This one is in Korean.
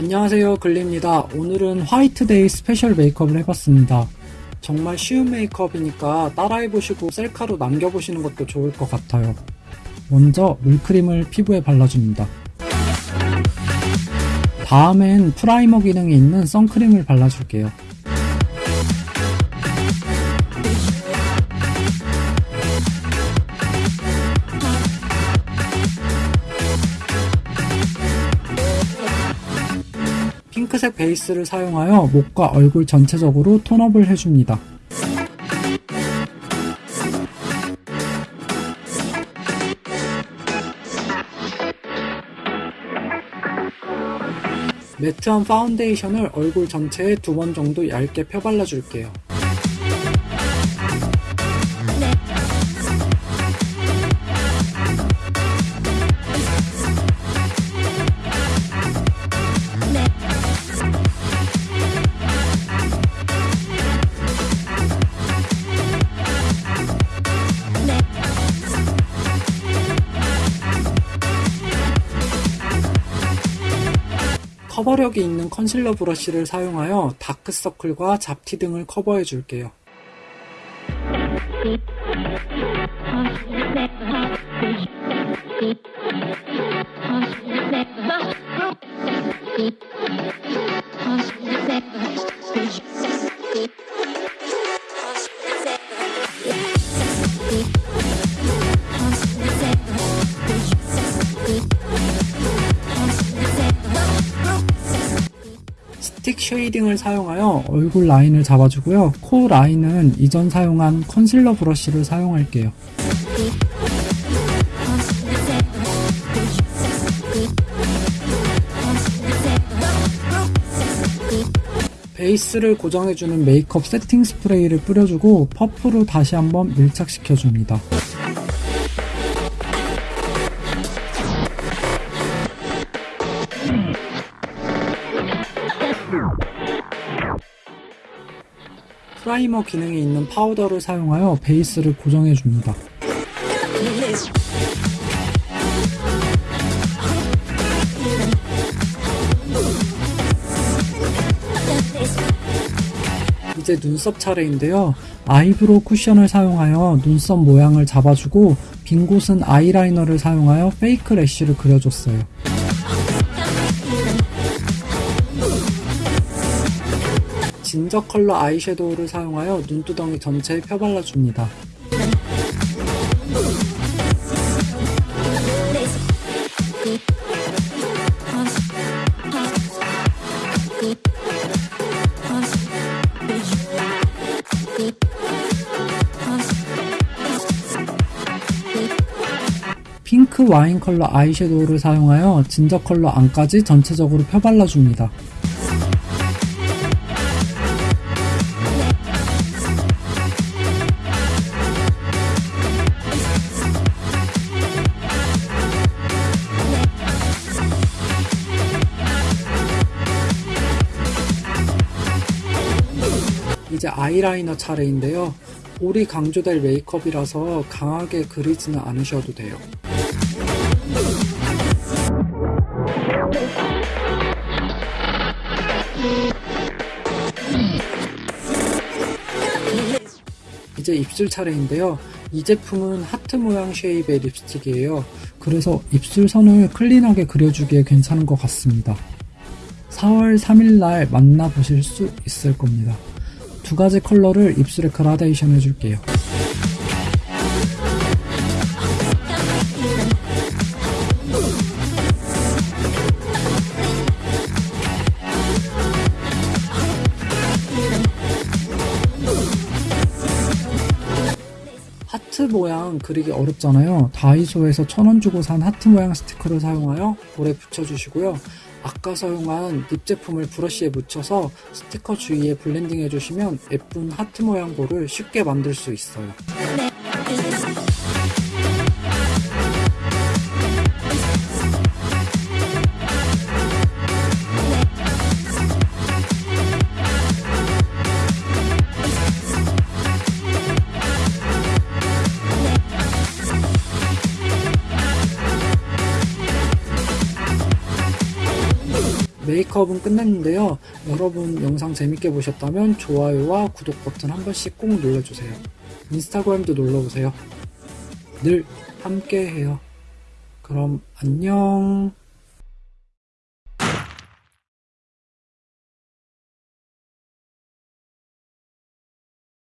안녕하세요 글리입니다. 오늘은 화이트데이 special 메이크업을 해봤습니다. 정말 쉬운 메이크업이니까 따라해보시고 셀카로 남겨보시는 것도 좋을 것 같아요. 먼저 물크림을 피부에 발라줍니다. 다음엔 primer 기능이 있는 선크림을 발라줄게요 핑크색 베이스를 사용하여 목과 얼굴 전체적으로 tone up을 해줍니다. matte한 파운데이션을 얼굴 전체에 두 번 정도 얇게 펴발라줄게요. 커버력이 있는 컨실러 브러쉬를 사용하여 다크서클과 잡티 등을 커버해 줄게요. shading을 사용하여 얼굴 라인을 잡아주고요. 코 라인은 이전 사용한 컨실러 브러쉬를 사용할게요. 베이스를 고정해주는 메이크업 세팅 스프레이를 뿌려주고 퍼프로 다시 한번 밀착시켜줍니다. primer 기능이 있는 파우더를 사용하여 베이스를 고정해 줍니다. 이제 눈썹 차례인데요. eyebrow 쿠션을 사용하여 눈썹 모양을 잡아주고 빈 곳은 아이라이너를 사용하여 fake lash를 그려줬어요. 진저 컬러 아이섀도우를 사용하여 눈두덩이 전체에 펴발라줍니다. 핑크 와인 컬러 아이섀도우를 사용하여 진저 컬러 안까지 전체적으로 펴발라줍니다. 이제 아이라이너 차례인데요. 볼이 강조될 메이크업이라서 강하게 그리지는 않으셔도 돼요. 이제 입술 차례인데요. 이 제품은 하트 모양 쉐입의 립스틱이에요. 그래서 입술 선을 클린하게 그려주기에 괜찮은 것 같습니다. 4월 3일날 만나보실 수 있을 겁니다. 두 가지 컬러를 입술에 그라데이션 해줄게요. 하트 모양 그리기 어렵잖아요. 다이소에서 천원 주고 산 하트 모양 스티커를 사용하여 볼에 붙여주시고요. 아까 사용한 lip 제품을 브러쉬에 묻혀서 스티커 주위에 blending 해주시면 예쁜 하트 모양 볼을 쉽게 만들 수 있어요. 메이크업은 끝났는데요. 여러분 영상 재밌게 보셨다면 좋아요와 구독 버튼 한 번씩 꼭 눌러주세요. 인스타그램도 눌러보세요. 늘 함께해요. 그럼 안녕